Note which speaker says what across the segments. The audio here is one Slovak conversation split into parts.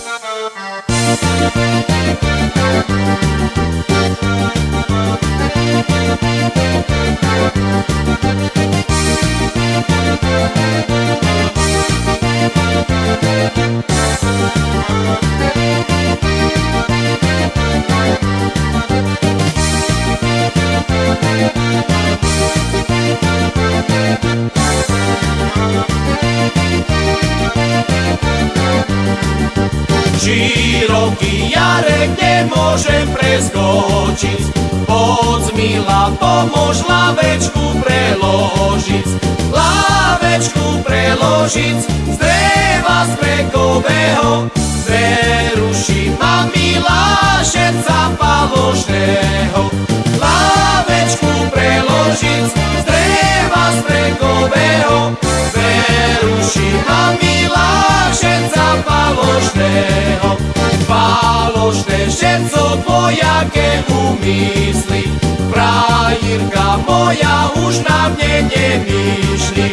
Speaker 1: We'll be right back. Široký jarek nemôžem preskočiť, poď milá, pomôž lavečku preložiť, lavečku preložiť, z dreva strekového, veruši ma milá, šeca paložného, lavečku preložiť, z dreva strekového, veruši ma milá, šeca paložného, všetko tvojaké umysly. Frajírka moja už na mne nemýšli.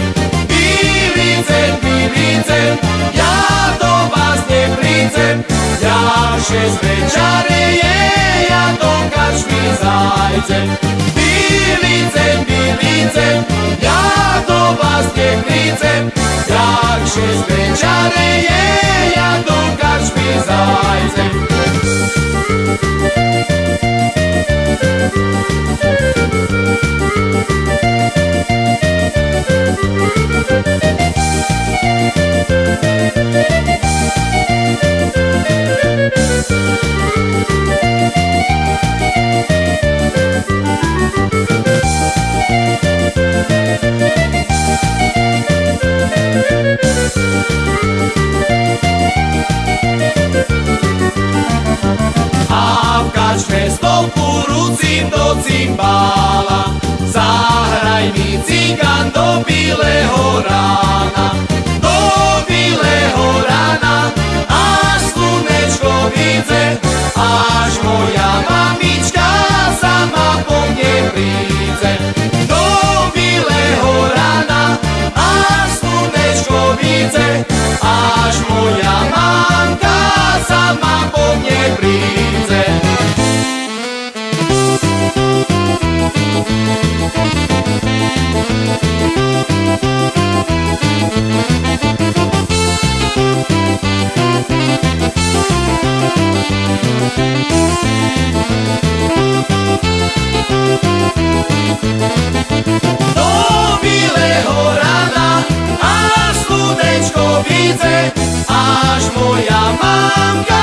Speaker 1: Vylídzem, vylídzem, ja do vás neprídzem, ja šesť večare je, ja do kačmy zajdem. Vylídzem, vylídzem, ja do vás neprídzem, ja šesť večare je, Thank you. Kačme spolku rucím do cymbála. Zahraj mi cigan do bileho rána. Do bileho rána Až slunečko vidze Až moja mamička sama po mne príde. Do bileho rána Až slunečko vidze Až moja mamka sama po mne príde mang